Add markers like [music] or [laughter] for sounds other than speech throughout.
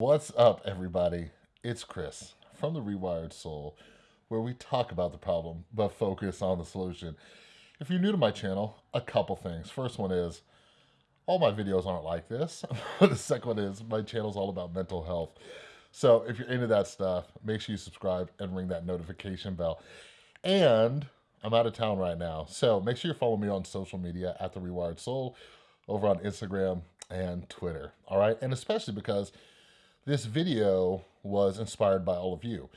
What's up, everybody? It's Chris from The Rewired Soul, where we talk about the problem but focus on the solution. If you're new to my channel, a couple things. First one is all my videos aren't like this. [laughs] the second one is my channel's all about mental health. So if you're into that stuff, make sure you subscribe and ring that notification bell. And I'm out of town right now. So make sure you follow me on social media at The Rewired Soul over on Instagram and Twitter. All right. And especially because this video was inspired by all of you.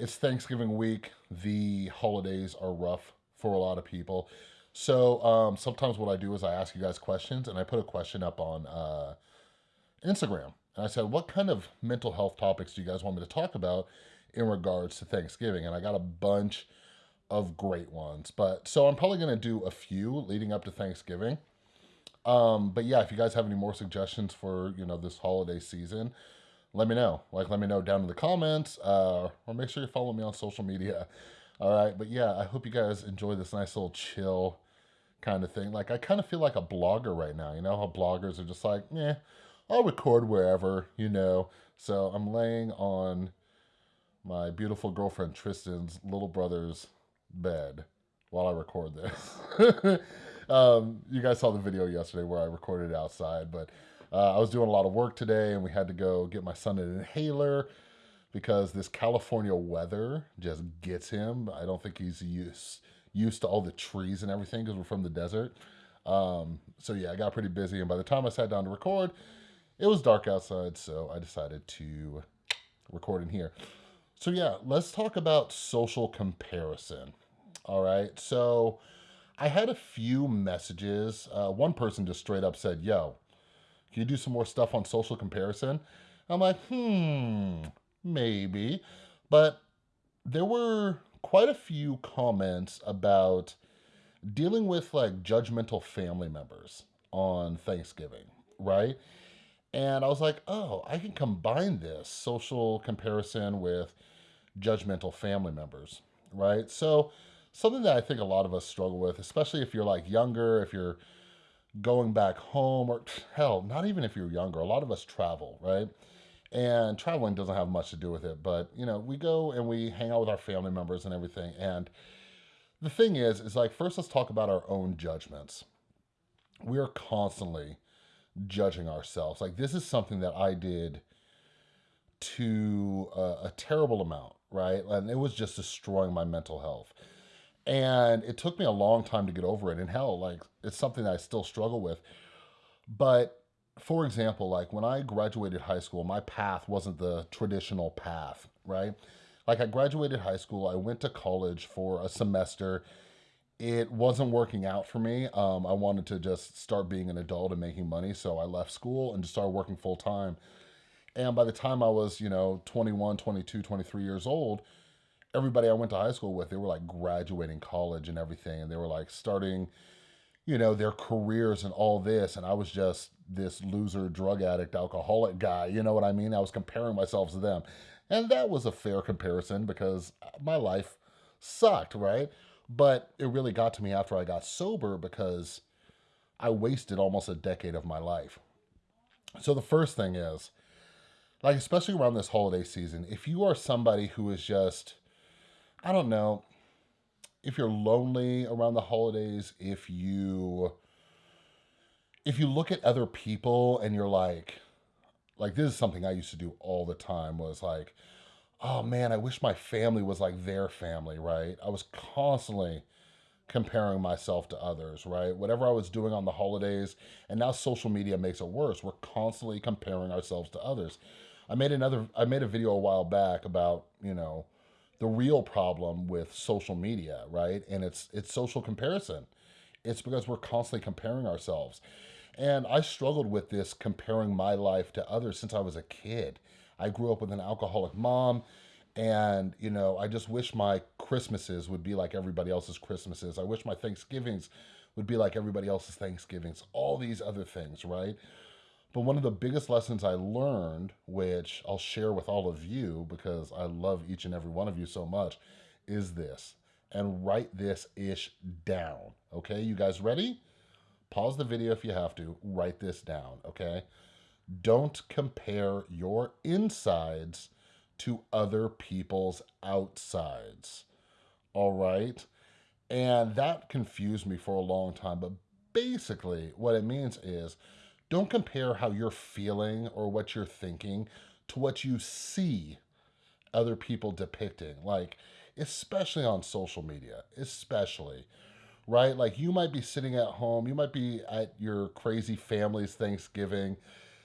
It's Thanksgiving week. The holidays are rough for a lot of people. So um, sometimes what I do is I ask you guys questions and I put a question up on uh, Instagram. And I said, what kind of mental health topics do you guys want me to talk about in regards to Thanksgiving? And I got a bunch of great ones. But so I'm probably going to do a few leading up to Thanksgiving. Um, but yeah, if you guys have any more suggestions for, you know, this holiday season, let me know. Like, let me know down in the comments, uh, or make sure you follow me on social media. [laughs] All right, but yeah, I hope you guys enjoy this nice little chill kind of thing. Like, I kind of feel like a blogger right now. You know how bloggers are just like, yeah, I'll record wherever, you know. So I'm laying on my beautiful girlfriend Tristan's little brother's bed while I record this. [laughs] um, you guys saw the video yesterday where I recorded outside, but uh, I was doing a lot of work today and we had to go get my son an inhaler because this California weather just gets him. I don't think he's used used to all the trees and everything because we're from the desert. Um, so yeah, I got pretty busy and by the time I sat down to record, it was dark outside, so I decided to record in here. So yeah, let's talk about social comparison. All right, so I had a few messages. Uh, one person just straight up said, yo, can you do some more stuff on social comparison? I'm like, hmm, maybe. But there were quite a few comments about dealing with like judgmental family members on Thanksgiving, right? And I was like, oh, I can combine this social comparison with judgmental family members, right? So something that I think a lot of us struggle with, especially if you're like younger, if you're going back home, or [sniffs] hell, not even if you're younger. A lot of us travel, right? And traveling doesn't have much to do with it, but you know, we go and we hang out with our family members and everything. And the thing is, is like, first let's talk about our own judgments. We are constantly judging ourselves. Like, this is something that I did to a, a terrible amount, right? And it was just destroying my mental health. And it took me a long time to get over it. And hell, like it's something that I still struggle with. But for example, like when I graduated high school, my path wasn't the traditional path, right? Like I graduated high school, I went to college for a semester. It wasn't working out for me. Um, I wanted to just start being an adult and making money. So I left school and just started working full time. And by the time I was, you know, 21, 22, 23 years old, everybody I went to high school with, they were like graduating college and everything. And they were like starting, you know, their careers and all this. And I was just this loser, drug addict, alcoholic guy. You know what I mean? I was comparing myself to them. And that was a fair comparison because my life sucked, right? But it really got to me after I got sober because I wasted almost a decade of my life. So the first thing is, like, especially around this holiday season, if you are somebody who is just I don't know if you're lonely around the holidays, if you if you look at other people and you're like like this is something I used to do all the time was like oh man, I wish my family was like their family, right? I was constantly comparing myself to others, right? Whatever I was doing on the holidays, and now social media makes it worse. We're constantly comparing ourselves to others. I made another I made a video a while back about, you know, the real problem with social media, right? And it's it's social comparison. It's because we're constantly comparing ourselves. And I struggled with this comparing my life to others since I was a kid. I grew up with an alcoholic mom and, you know, I just wish my Christmases would be like everybody else's Christmases. I wish my Thanksgivings would be like everybody else's Thanksgivings. All these other things, right? But one of the biggest lessons I learned, which I'll share with all of you because I love each and every one of you so much, is this. And write this ish down. Okay, you guys ready? Pause the video if you have to. Write this down. Okay. don't compare your insides to other people's outsides. All right. And that confused me for a long time. But basically, what it means is don't compare how you're feeling or what you're thinking to what you see other people depicting. Like, especially on social media, especially, right? Like, you might be sitting at home, you might be at your crazy family's Thanksgiving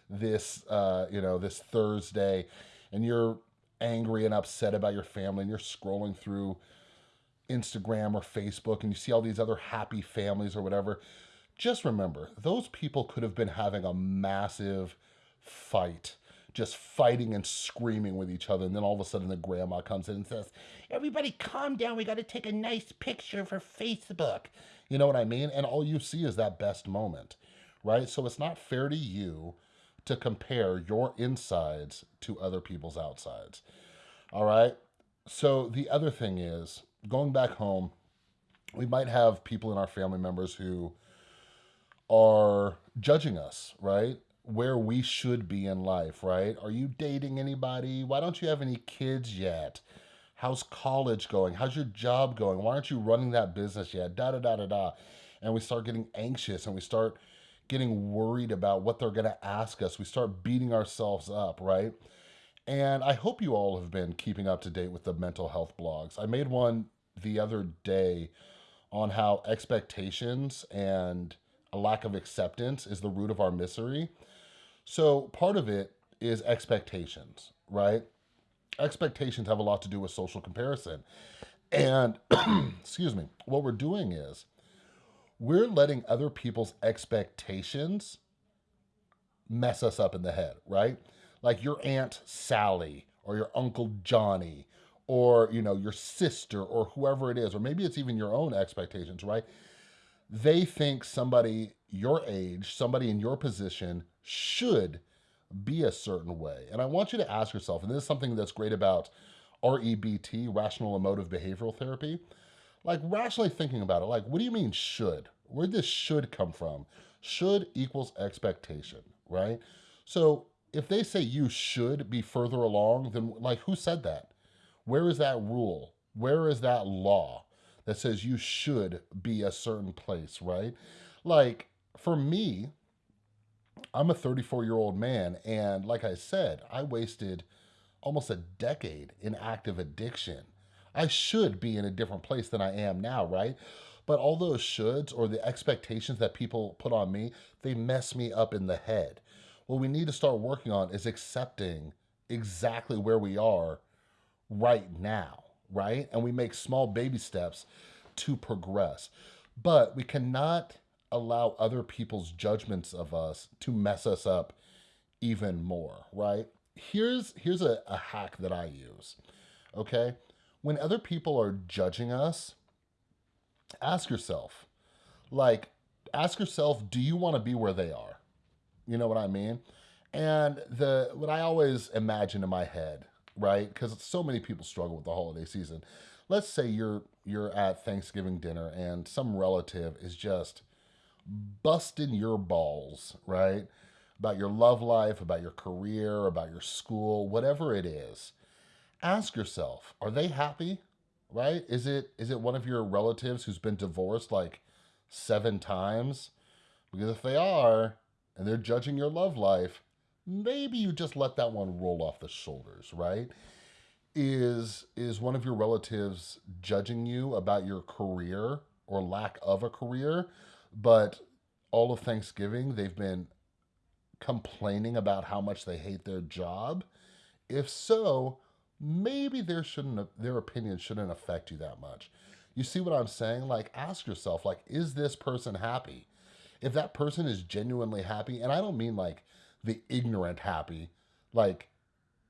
this, uh, you know, this Thursday, and you're angry and upset about your family, and you're scrolling through Instagram or Facebook, and you see all these other happy families or whatever. Just remember, those people could have been having a massive fight just fighting and screaming with each other. And then all of a sudden, the grandma comes in and says, Everybody calm down. We got to take a nice picture for Facebook. You know what I mean? And all you see is that best moment, right? So it's not fair to you to compare your insides to other people's outsides. All right. So the other thing is going back home, we might have people in our family members who are judging us, right? where we should be in life, right? Are you dating anybody? Why don't you have any kids yet? How's college going? How's your job going? Why aren't you running that business yet? Da da da da da. And we start getting anxious and we start getting worried about what they're going to ask us. We start beating ourselves up, right? And I hope you all have been keeping up to date with the mental health blogs. I made one the other day on how expectations and a lack of acceptance is the root of our misery. So part of it is expectations, right? Expectations have a lot to do with social comparison. And, [clears throat] excuse me, what we're doing is we're letting other people's expectations mess us up in the head, right? Like your Aunt Sally or your Uncle Johnny or, you know, your sister or whoever it is, or maybe it's even your own expectations, right? They think somebody your age, somebody in your position should be a certain way. And I want you to ask yourself, and this is something that's great about REBT, rational emotive behavioral therapy, like rationally thinking about it, like, what do you mean should? Where this should come from? Should equals expectation, right? So if they say you should be further along, then like who said that? Where is that rule? Where is that law that says you should be a certain place, right? Like for me, I'm a 34 year old man, and like I said, I wasted almost a decade in active addiction. I should be in a different place than I am now, right? But all those shoulds or the expectations that people put on me, they mess me up in the head. What we need to start working on is accepting exactly where we are right now, right? And we make small baby steps to progress. But we cannot allow other people's judgments of us to mess us up even more, right? Here's here's a, a hack that I use. Okay? When other people are judging us, ask yourself, like, ask yourself, do you want to be where they are? You know what I mean? And the what I always imagine in my head, right? Because so many people struggle with the holiday season. Let's say you're you're at Thanksgiving dinner and some relative is just busting your balls, right? About your love life, about your career, about your school, whatever it is. Ask yourself, are they happy? Right? Is it is it one of your relatives who's been divorced like seven times? Because if they are, and they're judging your love life, maybe you just let that one roll off the shoulders, right? Is is one of your relatives judging you about your career or lack of a career? but all of Thanksgiving, they've been complaining about how much they hate their job. If so, maybe their shouldn't their opinion shouldn't affect you that much. You see what I'm saying? Like ask yourself like is this person happy? If that person is genuinely happy, and I don't mean like the ignorant happy, like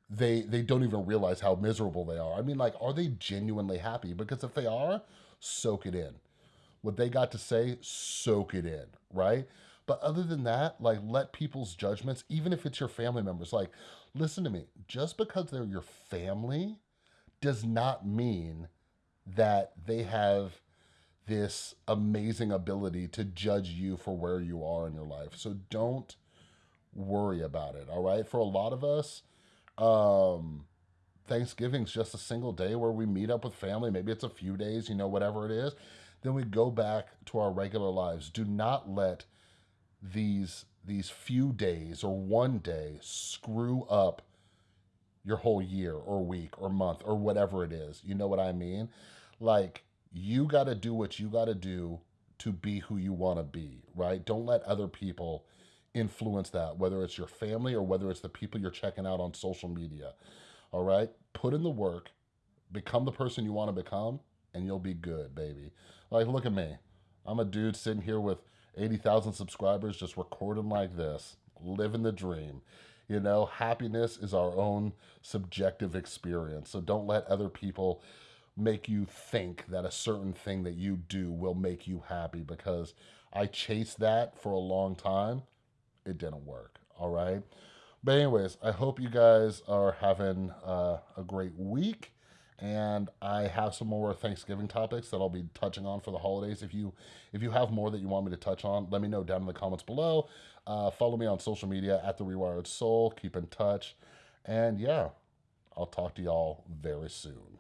they they don't even realize how miserable they are. I mean like are they genuinely happy? Because if they are, soak it in what they got to say, soak it in, right? But other than that, like let people's judgments, even if it's your family members, like listen to me, just because they're your family does not mean that they have this amazing ability to judge you for where you are in your life. So don't worry about it. All right. For a lot of us, um, Thanksgiving's just a single day where we meet up with family. Maybe it's a few days, you know, whatever it is. Then we go back to our regular lives. Do not let these these few days or one day screw up your whole year or week or month or whatever it is. You know what I mean? Like you got to do what you got to do to be who you want to be, right? Don't let other people influence that, whether it's your family or whether it's the people you're checking out on social media. All right? Put in the work, become the person you want to become, and you'll be good, baby. Like, look at me. I'm a dude sitting here with 80,000 subscribers just recording like this, living the dream. You know, happiness is our own subjective experience. So don't let other people make you think that a certain thing that you do will make you happy because I chased that for a long time. It didn't work. All right. But, anyways, I hope you guys are having uh, a great week. And I have some more Thanksgiving topics that I'll be touching on for the holidays. If you if you have more that you want me to touch on, let me know down in the comments below. Uh, follow me on social media at the Rewired Soul. Keep in touch, and yeah, I'll talk to y'all very soon.